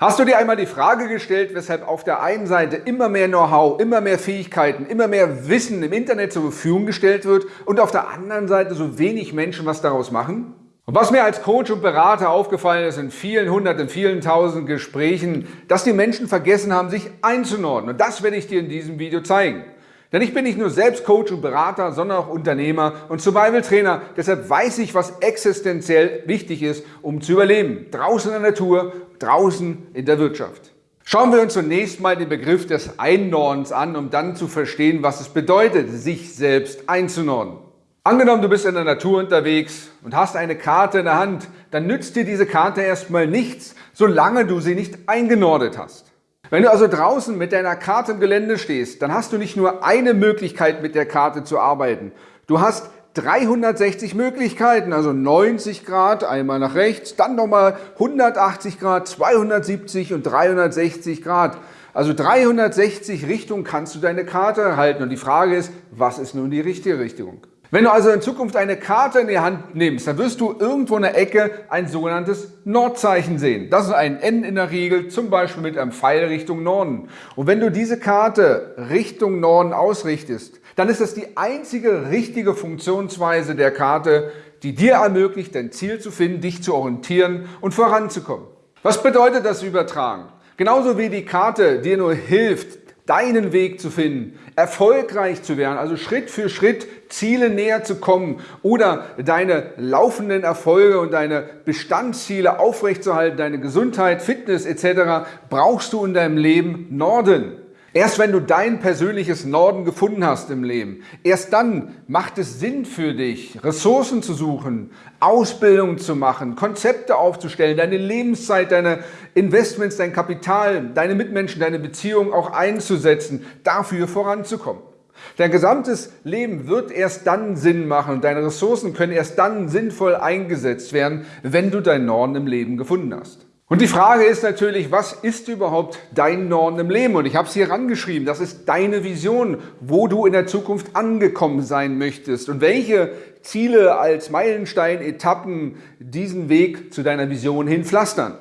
Hast du dir einmal die Frage gestellt, weshalb auf der einen Seite immer mehr Know-how, immer mehr Fähigkeiten, immer mehr Wissen im Internet zur Verfügung gestellt wird und auf der anderen Seite so wenig Menschen was daraus machen? Und was mir als Coach und Berater aufgefallen ist in vielen hundert, in vielen tausend Gesprächen, dass die Menschen vergessen haben, sich einzunordnen. Und das werde ich dir in diesem Video zeigen. Denn ich bin nicht nur selbst Coach und Berater, sondern auch Unternehmer und Survival Trainer. Deshalb weiß ich, was existenziell wichtig ist, um zu überleben. Draußen in der Natur, draußen in der Wirtschaft. Schauen wir uns zunächst mal den Begriff des Einnordens an, um dann zu verstehen, was es bedeutet, sich selbst einzunorden. Angenommen, du bist in der Natur unterwegs und hast eine Karte in der Hand, dann nützt dir diese Karte erstmal nichts, solange du sie nicht eingenordet hast. Wenn du also draußen mit deiner Karte im Gelände stehst, dann hast du nicht nur eine Möglichkeit mit der Karte zu arbeiten. Du hast 360 Möglichkeiten, also 90 Grad, einmal nach rechts, dann nochmal 180 Grad, 270 und 360 Grad. Also 360 Richtungen kannst du deine Karte halten und die Frage ist, was ist nun die richtige Richtung? Wenn du also in Zukunft eine Karte in die Hand nimmst, dann wirst du irgendwo in der Ecke ein sogenanntes Nordzeichen sehen. Das ist ein N in der Regel, zum Beispiel mit einem Pfeil Richtung Norden. Und wenn du diese Karte Richtung Norden ausrichtest, dann ist das die einzige richtige Funktionsweise der Karte, die dir ermöglicht, dein Ziel zu finden, dich zu orientieren und voranzukommen. Was bedeutet das übertragen? Genauso wie die Karte dir nur hilft, deinen Weg zu finden, erfolgreich zu werden, also Schritt für Schritt Ziele näher zu kommen oder deine laufenden Erfolge und deine Bestandsziele aufrechtzuerhalten, deine Gesundheit, Fitness etc., brauchst du in deinem Leben Norden. Erst wenn du dein persönliches Norden gefunden hast im Leben, erst dann macht es Sinn für dich, Ressourcen zu suchen, Ausbildung zu machen, Konzepte aufzustellen, deine Lebenszeit, deine Investments, dein Kapital, deine Mitmenschen, deine Beziehungen auch einzusetzen, dafür voranzukommen. Dein gesamtes Leben wird erst dann Sinn machen und deine Ressourcen können erst dann sinnvoll eingesetzt werden, wenn du deinen Norden im Leben gefunden hast. Und die Frage ist natürlich, was ist überhaupt dein Norden im Leben? Und ich habe es hier rangeschrieben, das ist deine Vision, wo du in der Zukunft angekommen sein möchtest und welche Ziele als Meilenstein, Etappen diesen Weg zu deiner Vision hin pflastern.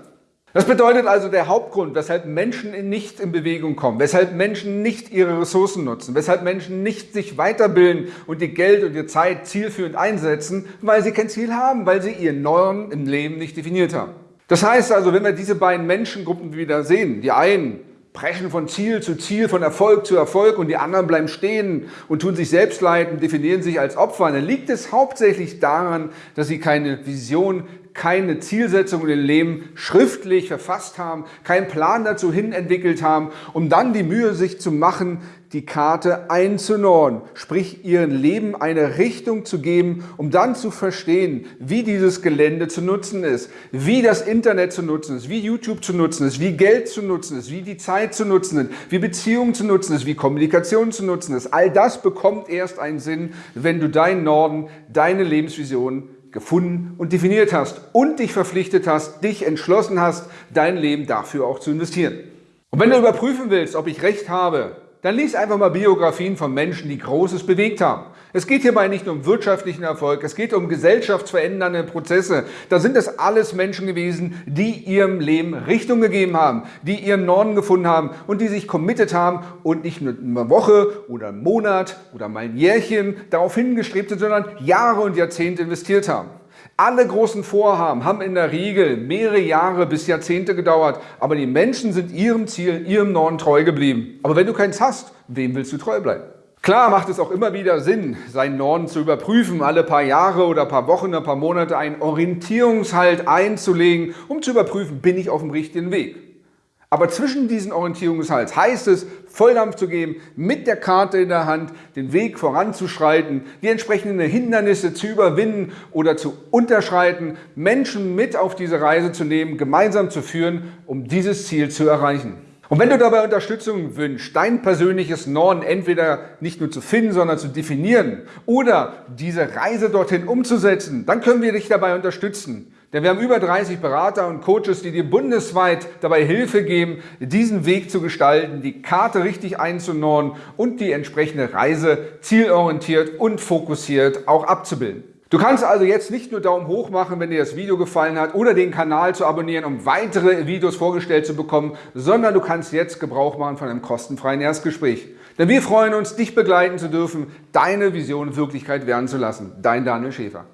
Das bedeutet also der Hauptgrund, weshalb Menschen nicht in Bewegung kommen, weshalb Menschen nicht ihre Ressourcen nutzen, weshalb Menschen nicht sich weiterbilden und ihr Geld und ihre Zeit zielführend einsetzen, weil sie kein Ziel haben, weil sie ihren Norden im Leben nicht definiert haben. Das heißt also, wenn wir diese beiden Menschengruppen wieder sehen, die einen preschen von Ziel zu Ziel, von Erfolg zu Erfolg und die anderen bleiben stehen und tun sich selbst leiden, definieren sich als Opfer, dann liegt es hauptsächlich daran, dass sie keine Vision, keine Zielsetzung in ihrem Leben schriftlich verfasst haben, keinen Plan dazu hin entwickelt haben, um dann die Mühe sich zu machen, die Karte einzunorden, sprich ihrem Leben eine Richtung zu geben, um dann zu verstehen, wie dieses Gelände zu nutzen ist, wie das Internet zu nutzen ist, wie YouTube zu nutzen ist, wie Geld zu nutzen ist, wie die Zeit zu nutzen ist, wie Beziehungen zu nutzen ist, wie Kommunikation zu nutzen ist. All das bekommt erst einen Sinn, wenn du deinen Norden, deine Lebensvision gefunden und definiert hast und dich verpflichtet hast, dich entschlossen hast, dein Leben dafür auch zu investieren. Und wenn du überprüfen willst, ob ich recht habe, dann lies einfach mal Biografien von Menschen, die Großes bewegt haben. Es geht hierbei nicht um wirtschaftlichen Erfolg, es geht um gesellschaftsverändernde Prozesse. Da sind es alles Menschen gewesen, die ihrem Leben Richtung gegeben haben, die ihren Norden gefunden haben und die sich committed haben und nicht nur eine Woche oder einen Monat oder mal ein Jährchen darauf hingestrebt sind, sondern Jahre und Jahrzehnte investiert haben. Alle großen Vorhaben haben in der Regel mehrere Jahre bis Jahrzehnte gedauert, aber die Menschen sind ihrem Ziel, ihrem Norden treu geblieben. Aber wenn du keins hast, wem willst du treu bleiben? Klar macht es auch immer wieder Sinn, seinen Norden zu überprüfen, alle paar Jahre oder paar Wochen, ein paar Monate einen Orientierungshalt einzulegen, um zu überprüfen, bin ich auf dem richtigen Weg. Aber zwischen diesen Orientierungshals heißt es, Volldampf zu geben, mit der Karte in der Hand den Weg voranzuschreiten, die entsprechenden Hindernisse zu überwinden oder zu unterschreiten, Menschen mit auf diese Reise zu nehmen, gemeinsam zu führen, um dieses Ziel zu erreichen. Und wenn du dabei Unterstützung wünschst, dein persönliches Norden entweder nicht nur zu finden, sondern zu definieren oder diese Reise dorthin umzusetzen, dann können wir dich dabei unterstützen. Denn wir haben über 30 Berater und Coaches, die dir bundesweit dabei Hilfe geben, diesen Weg zu gestalten, die Karte richtig einzunorden und die entsprechende Reise zielorientiert und fokussiert auch abzubilden. Du kannst also jetzt nicht nur Daumen hoch machen, wenn dir das Video gefallen hat oder den Kanal zu abonnieren, um weitere Videos vorgestellt zu bekommen, sondern du kannst jetzt Gebrauch machen von einem kostenfreien Erstgespräch. Denn wir freuen uns, dich begleiten zu dürfen, deine Vision Wirklichkeit werden zu lassen. Dein Daniel Schäfer.